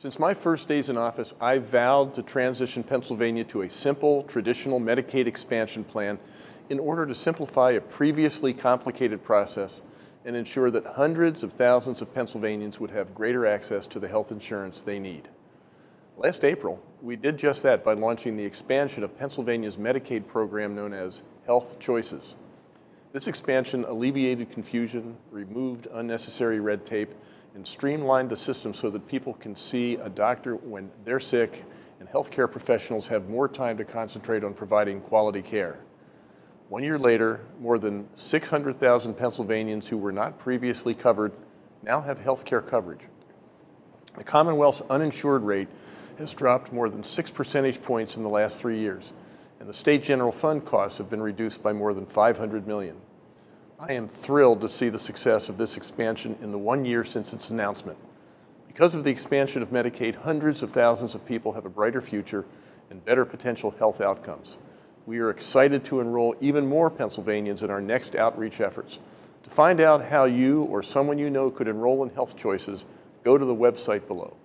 Since my first days in office, I vowed to transition Pennsylvania to a simple, traditional Medicaid expansion plan in order to simplify a previously complicated process and ensure that hundreds of thousands of Pennsylvanians would have greater access to the health insurance they need. Last April, we did just that by launching the expansion of Pennsylvania's Medicaid program known as Health Choices. This expansion alleviated confusion, removed unnecessary red tape, and streamlined the system so that people can see a doctor when they're sick and healthcare professionals have more time to concentrate on providing quality care. One year later, more than 600,000 Pennsylvanians who were not previously covered now have health care coverage. The Commonwealth's uninsured rate has dropped more than six percentage points in the last three years, and the state general fund costs have been reduced by more than 500 million. I am thrilled to see the success of this expansion in the one year since its announcement. Because of the expansion of Medicaid, hundreds of thousands of people have a brighter future and better potential health outcomes. We are excited to enroll even more Pennsylvanians in our next outreach efforts. To find out how you or someone you know could enroll in Health Choices, go to the website below.